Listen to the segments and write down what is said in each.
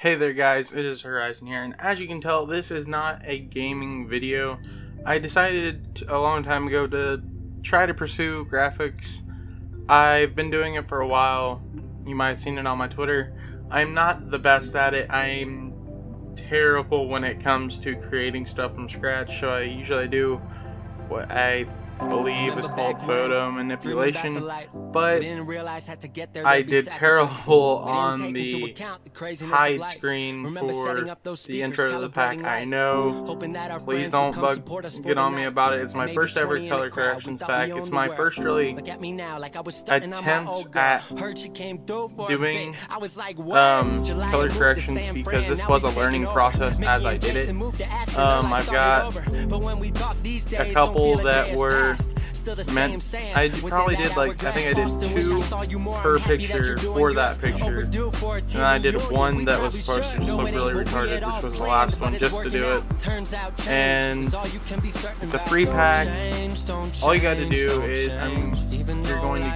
Hey there guys, it is Horizon here, and as you can tell, this is not a gaming video. I decided a long time ago to try to pursue graphics. I've been doing it for a while. You might have seen it on my Twitter. I'm not the best at it. I'm terrible when it comes to creating stuff from scratch, so I usually do what I believe is called photo manipulation, but I did terrible on the hide screen for the intro to the pack. I know, please don't bug, get on me about it. It's my first ever color corrections pack. It's my first really attempt at doing um, color corrections because this was a learning process as I did it. Um, I've got a couple that were meant I probably did like I think I did two per picture for that picture. and I did one that was supposed to just look really retarded which was the last one just to do it. And it's a free pack. all you got to do is I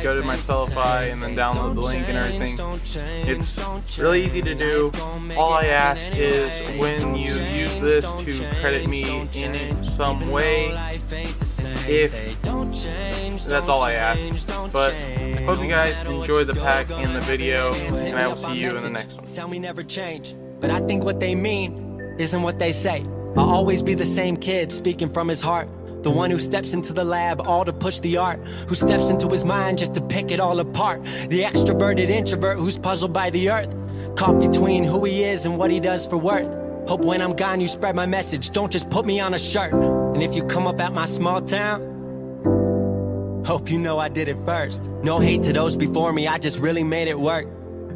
go to my Sellfy and then download the link and everything. it's really easy to do. All I ask is when you use this to credit me in some way if that's all I ask. But I hope you guys enjoy the pack and the video, and I will see you in the next one. Tell me never change, but I think what they mean isn't what they say. I'll always be the same kid speaking from his heart. The one who steps into the lab all to push the art Who steps into his mind just to pick it all apart The extroverted introvert who's puzzled by the earth Caught between who he is and what he does for worth Hope when I'm gone you spread my message Don't just put me on a shirt And if you come up at my small town Hope you know I did it first. No hate to those before me, I just really made it work.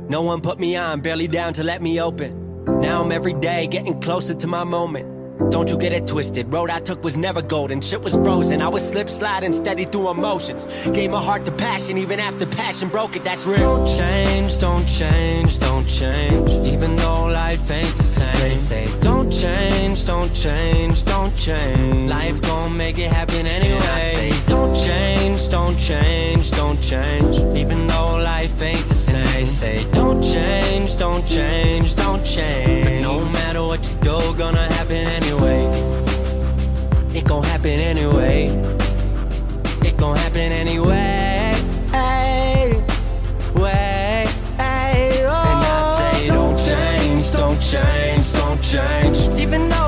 No one put me on, barely down to let me open. Now I'm every day getting closer to my moment. Don't you get it twisted, road I took was never golden. Shit was frozen, I was slip sliding steady through emotions. Gave my heart to passion, even after passion broke it, that's real. Don't change, don't change, don't change. Even though life ain't the same. Say, say. Don't change, don't change, don't change. Life gon' make it happen anyway and I say, don't change, don't change, don't change. Even though life ain't the same and They Say, don't change, don't change, don't change But no what you do, gonna happen anyway. It gon' happen anyway. It gon' happen anyway. Hey, way, hey, oh. And I say, oh, don't change, don't change, don't change.